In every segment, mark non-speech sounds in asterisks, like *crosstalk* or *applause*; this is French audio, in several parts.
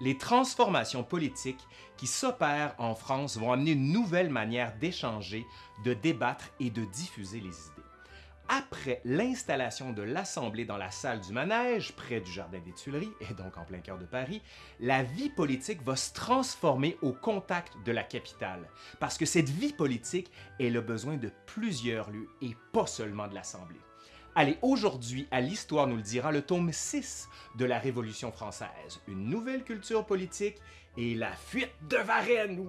Les transformations politiques qui s'opèrent en France vont amener une nouvelle manière d'échanger, de débattre et de diffuser les idées. Après l'installation de l'Assemblée dans la salle du Manège, près du Jardin des Tuileries, et donc en plein cœur de Paris, la vie politique va se transformer au contact de la capitale, parce que cette vie politique, elle a besoin de plusieurs lieux et pas seulement de l'Assemblée. Allez, aujourd'hui, à l'Histoire nous le dira, le tome 6 de la Révolution française, une nouvelle culture politique et la fuite de Varennes.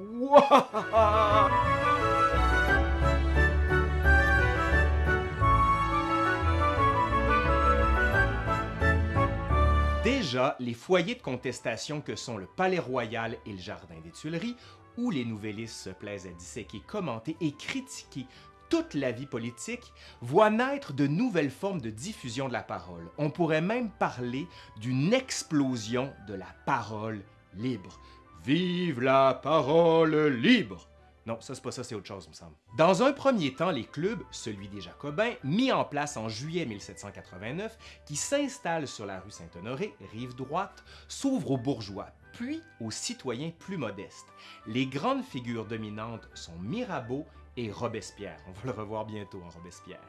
Déjà, les foyers de contestation que sont le Palais Royal et le Jardin des Tuileries, où les nouvellistes se plaisent à disséquer, commenter et critiquer toute la vie politique, voient naître de nouvelles formes de diffusion de la parole. On pourrait même parler d'une explosion de la parole libre. Vive la parole libre! Non, ça c'est pas ça, c'est autre chose, me semble. Dans un premier temps, les clubs, celui des Jacobins, mis en place en juillet 1789, qui s'installent sur la rue Saint-Honoré, rive droite, s'ouvrent aux bourgeois, puis aux citoyens plus modestes. Les grandes figures dominantes sont Mirabeau et Robespierre. On va le revoir bientôt en Robespierre.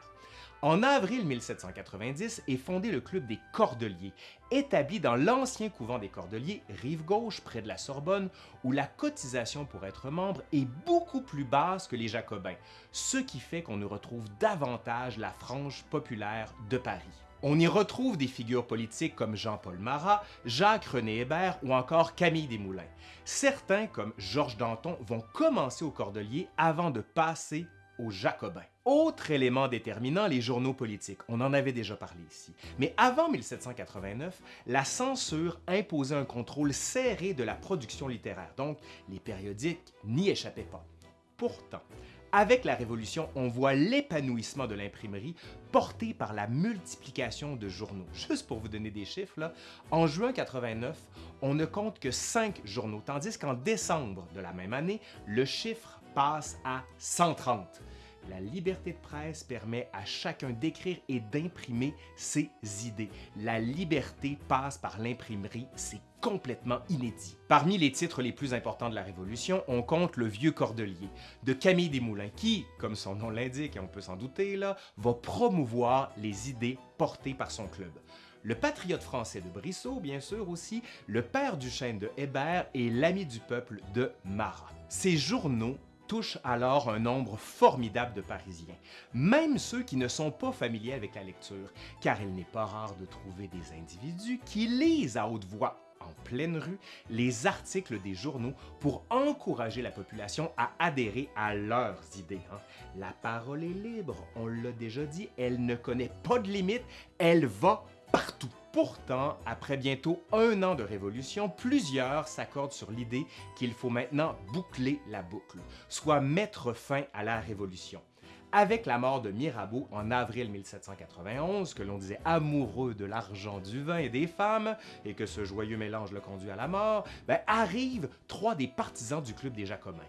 En avril 1790 est fondé le Club des Cordeliers, établi dans l'ancien couvent des Cordeliers, rive gauche, près de la Sorbonne, où la cotisation pour être membre est beaucoup plus basse que les Jacobins, ce qui fait qu'on y retrouve davantage la frange populaire de Paris. On y retrouve des figures politiques comme Jean-Paul Marat, Jacques-René Hébert ou encore Camille Desmoulins. Certains, comme Georges Danton, vont commencer aux Cordeliers avant de passer aux Jacobins. Autre élément déterminant, les journaux politiques. On en avait déjà parlé ici. Mais avant 1789, la censure imposait un contrôle serré de la production littéraire, donc les périodiques n'y échappaient pas. Pourtant, avec la Révolution, on voit l'épanouissement de l'imprimerie porté par la multiplication de journaux. Juste pour vous donner des chiffres, en juin 89, on ne compte que 5 journaux, tandis qu'en décembre de la même année, le chiffre passe à 130. La liberté de presse permet à chacun d'écrire et d'imprimer ses idées. La liberté passe par l'imprimerie, c'est complètement inédit. Parmi les titres les plus importants de la Révolution, on compte Le Vieux Cordelier de Camille Desmoulins qui, comme son nom l'indique et on peut s'en douter, là, va promouvoir les idées portées par son club. Le Patriote français de Brissot, bien sûr aussi, Le Père du Chêne de Hébert et L'Ami du peuple de Marat. Ces journaux touche alors un nombre formidable de Parisiens, même ceux qui ne sont pas familiers avec la lecture, car il n'est pas rare de trouver des individus qui lisent à haute voix en pleine rue les articles des journaux pour encourager la population à adhérer à leurs idées. Hein. La parole est libre, on l'a déjà dit, elle ne connaît pas de limite, elle va partout. Pourtant, après bientôt un an de révolution, plusieurs s'accordent sur l'idée qu'il faut maintenant boucler la boucle, soit mettre fin à la révolution. Avec la mort de Mirabeau en avril 1791, que l'on disait amoureux de l'argent, du vin et des femmes, et que ce joyeux mélange le conduit à la mort, ben, arrivent trois des partisans du Club des Jacobins,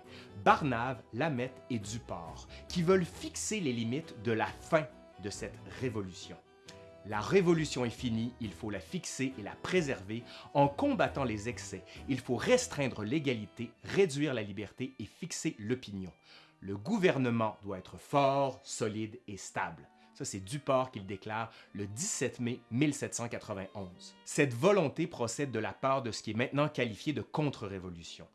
Barnave, Lamette et Duport, qui veulent fixer les limites de la fin de cette révolution. La révolution est finie, il faut la fixer et la préserver en combattant les excès. Il faut restreindre l'égalité, réduire la liberté et fixer l'opinion. Le gouvernement doit être fort, solide et stable. Ça, c'est Duport qui le déclare le 17 mai 1791. Cette volonté procède de la part de ce qui est maintenant qualifié de contre-révolution.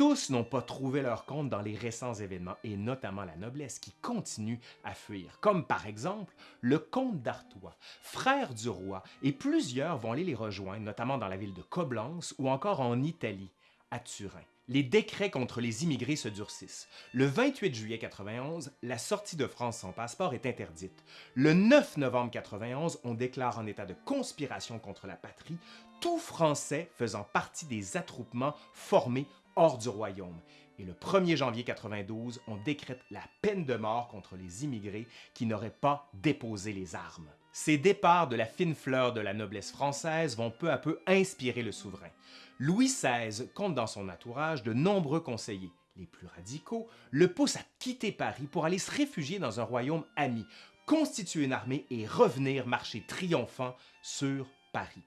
Tous n'ont pas trouvé leur compte dans les récents événements, et notamment la noblesse qui continue à fuir, comme par exemple le comte d'Artois, frère du roi, et plusieurs vont aller les rejoindre, notamment dans la ville de Coblence ou encore en Italie, à Turin. Les décrets contre les immigrés se durcissent. Le 28 juillet 91, la sortie de France sans passeport est interdite. Le 9 novembre 91, on déclare en état de conspiration contre la patrie, tout Français faisant partie des attroupements formés hors du royaume. Et le 1er janvier 92, on décrète la peine de mort contre les immigrés qui n'auraient pas déposé les armes. Ces départs de la fine fleur de la noblesse française vont peu à peu inspirer le souverain. Louis XVI compte dans son entourage de nombreux conseillers. Les plus radicaux le poussent à quitter Paris pour aller se réfugier dans un royaume ami, constituer une armée et revenir marcher triomphant sur Paris.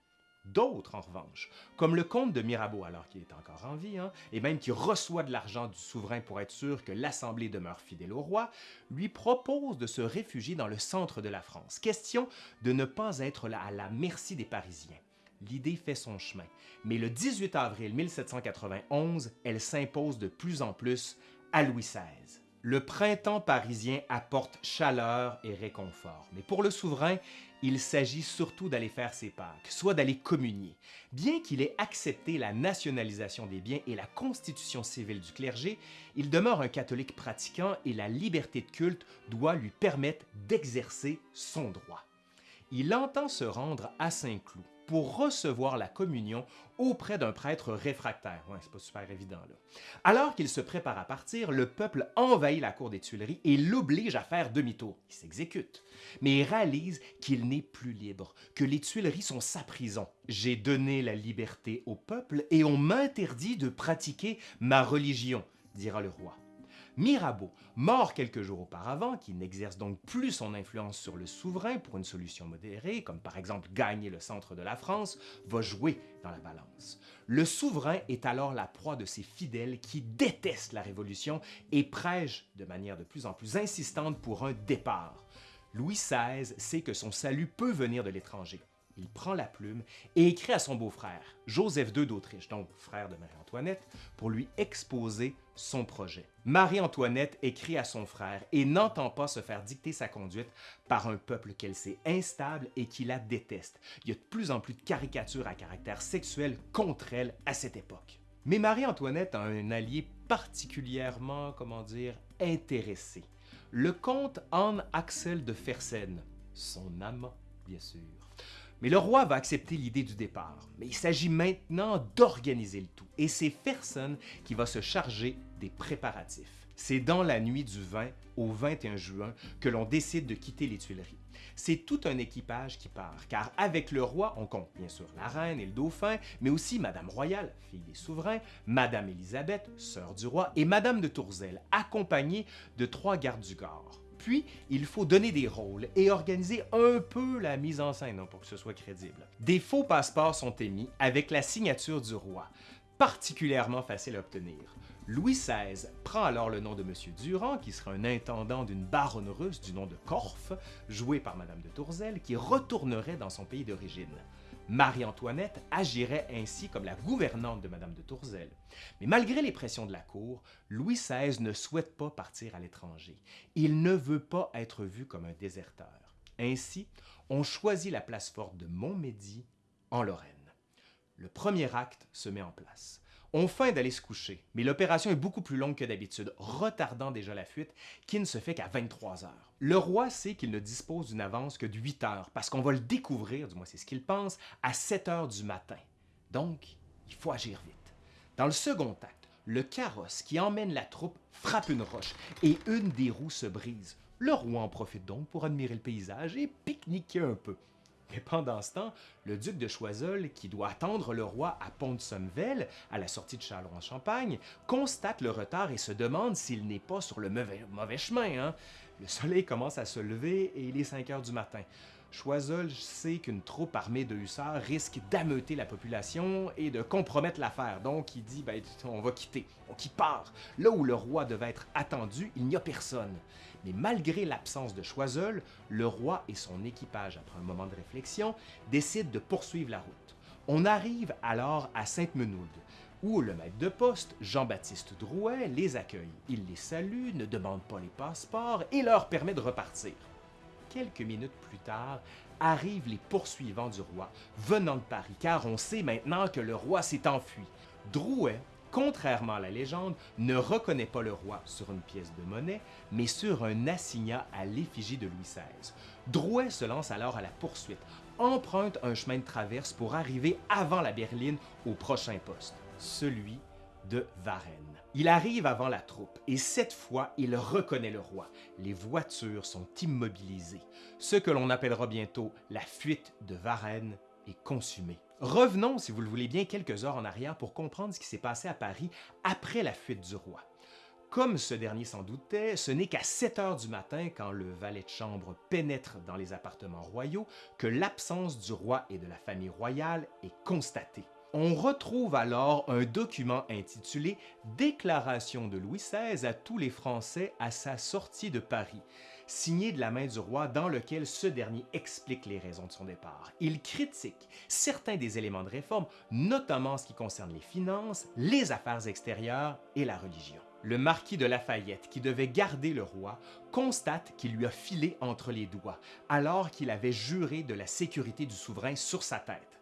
D'autres, en revanche, comme le comte de Mirabeau alors qu'il est encore en vie, hein, et même qui reçoit de l'argent du souverain pour être sûr que l'Assemblée demeure fidèle au roi, lui proposent de se réfugier dans le centre de la France. Question de ne pas être là à la merci des Parisiens. L'idée fait son chemin, mais le 18 avril 1791, elle s'impose de plus en plus à Louis XVI. Le printemps parisien apporte chaleur et réconfort, mais pour le souverain, il s'agit surtout d'aller faire ses Pâques, soit d'aller communier. Bien qu'il ait accepté la nationalisation des biens et la constitution civile du clergé, il demeure un catholique pratiquant et la liberté de culte doit lui permettre d'exercer son droit. Il entend se rendre à Saint-Cloud, pour recevoir la communion auprès d'un prêtre réfractaire. C'est. Alors qu'il se prépare à partir, le peuple envahit la cour des Tuileries et l'oblige à faire demi-tour. Il s'exécute, mais il réalise qu'il n'est plus libre, que les Tuileries sont sa prison. J'ai donné la liberté au peuple et on m'interdit de pratiquer ma religion, dira le roi. Mirabeau, mort quelques jours auparavant, qui n'exerce donc plus son influence sur le souverain pour une solution modérée, comme par exemple gagner le centre de la France, va jouer dans la balance. Le souverain est alors la proie de ses fidèles qui détestent la Révolution et prêchent de manière de plus en plus insistante pour un départ. Louis XVI sait que son salut peut venir de l'étranger il prend la plume et écrit à son beau-frère, Joseph II d'Autriche, donc frère de Marie-Antoinette, pour lui exposer son projet. Marie-Antoinette écrit à son frère et n'entend pas se faire dicter sa conduite par un peuple qu'elle sait instable et qui la déteste. Il y a de plus en plus de caricatures à caractère sexuel contre elle à cette époque. Mais Marie-Antoinette a un allié particulièrement, comment dire, intéressé. Le comte Anne Axel de Fersen, son amant, bien sûr. Mais le roi va accepter l'idée du départ. Mais il s'agit maintenant d'organiser le tout. Et c'est Fersen qui va se charger des préparatifs. C'est dans la nuit du 20 au 21 juin que l'on décide de quitter les Tuileries. C'est tout un équipage qui part, car avec le roi, on compte bien sûr la reine et le dauphin, mais aussi Madame Royale, fille des souverains, Madame Élisabeth, sœur du roi, et Madame de Tourzel, accompagnée de trois gardes du corps. Puis, il faut donner des rôles et organiser un peu la mise en scène hein, pour que ce soit crédible. Des faux passeports sont émis avec la signature du roi, particulièrement facile à obtenir. Louis XVI prend alors le nom de M. Durand, qui sera un intendant d'une baronne russe du nom de Korff, joué par Mme de Tourzel, qui retournerait dans son pays d'origine. Marie-Antoinette agirait ainsi comme la gouvernante de Madame de Tourzel. Mais malgré les pressions de la cour, Louis XVI ne souhaite pas partir à l'étranger. Il ne veut pas être vu comme un déserteur. Ainsi, on choisit la place forte de Montmédy, en Lorraine. Le premier acte se met en place. On feint d'aller se coucher, mais l'opération est beaucoup plus longue que d'habitude, retardant déjà la fuite, qui ne se fait qu'à 23 heures. Le roi sait qu'il ne dispose d'une avance que de 8 heures, parce qu'on va le découvrir, du moins c'est ce qu'il pense, à 7 heures du matin. Donc, il faut agir vite. Dans le second acte, le carrosse qui emmène la troupe frappe une roche et une des roues se brise. Le roi en profite donc pour admirer le paysage et pique-niquer un peu. Mais pendant ce temps, le duc de Choiseul, qui doit attendre le roi à Pont-de-Sommevel, à la sortie de Châlons-en-Champagne, constate le retard et se demande s'il n'est pas sur le mauvais, chemin. Hein. Le soleil commence à se lever et il est 5 heures du matin. Choiseul sait qu'une troupe armée de hussards risque d'ameuter la population et de compromettre l'affaire. Donc il dit ben, on va quitter. Donc il part. Là où le roi devait être attendu, il n'y a personne. Mais malgré l'absence de Choiseul, le roi et son équipage, après un moment de réflexion, décident de poursuivre la route. On arrive alors à Sainte-Menoude, où le maître de poste, Jean-Baptiste Drouet, les accueille. Il les salue, ne demande pas les passeports et leur permet de repartir. Quelques minutes plus tard, arrivent les poursuivants du roi, venant de Paris, car on sait maintenant que le roi s'est enfui. Drouet contrairement à la légende, ne reconnaît pas le roi sur une pièce de monnaie, mais sur un assignat à l'effigie de Louis XVI. Drouet se lance alors à la poursuite, emprunte un chemin de traverse pour arriver avant la berline au prochain poste, celui de Varennes. Il arrive avant la troupe et cette fois, il reconnaît le roi. Les voitures sont immobilisées. Ce que l'on appellera bientôt la fuite de Varennes est consumée. Revenons, si vous le voulez bien, quelques heures en arrière pour comprendre ce qui s'est passé à Paris après la fuite du roi. Comme ce dernier s'en doutait, ce n'est qu'à 7 heures du matin, quand le valet de chambre pénètre dans les appartements royaux, que l'absence du roi et de la famille royale est constatée. On retrouve alors un document intitulé Déclaration de Louis XVI à tous les Français à sa sortie de Paris, signé de la main du roi dans lequel ce dernier explique les raisons de son départ. Il critique certains des éléments de réforme, notamment en ce qui concerne les finances, les affaires extérieures et la religion. Le marquis de Lafayette, qui devait garder le roi, constate qu'il lui a filé entre les doigts, alors qu'il avait juré de la sécurité du souverain sur sa tête.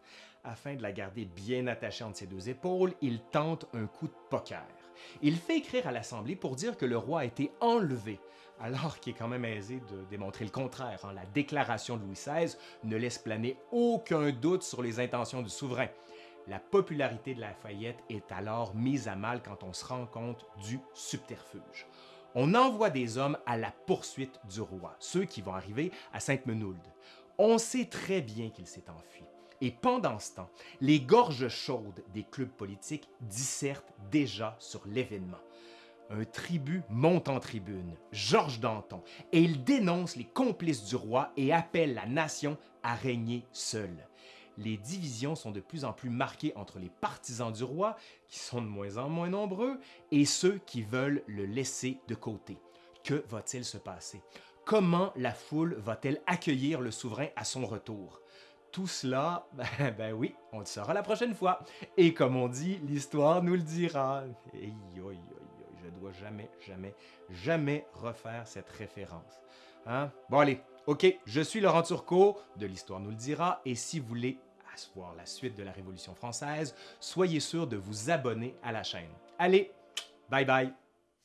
Afin de la garder bien attachée entre ses deux épaules, il tente un coup de poker. Il fait écrire à l'Assemblée pour dire que le roi a été enlevé, alors qu'il est quand même aisé de démontrer le contraire. Hein. La déclaration de Louis XVI ne laisse planer aucun doute sur les intentions du souverain. La popularité de Lafayette est alors mise à mal quand on se rend compte du subterfuge. On envoie des hommes à la poursuite du roi, ceux qui vont arriver à Sainte-Menould. On sait très bien qu'il s'est enfui. Et pendant ce temps, les gorges chaudes des clubs politiques dissertent déjà sur l'événement. Un tribut monte en tribune, Georges Danton, et il dénonce les complices du roi et appelle la nation à régner seule. Les divisions sont de plus en plus marquées entre les partisans du roi, qui sont de moins en moins nombreux, et ceux qui veulent le laisser de côté. Que va-t-il se passer? Comment la foule va-t-elle accueillir le souverain à son retour? Tout cela, *laughs* ben, ben, oui, on le saura la prochaine fois. Et comme on dit, l'histoire nous le dira. Et je dois jamais, jamais, jamais refaire cette référence. Hein? Bon allez, ok, je suis Laurent Turcot, de l'Histoire nous le dira, et si vous voulez voir la suite de la Révolution française, soyez sûr de vous abonner à la chaîne. Allez, bye bye!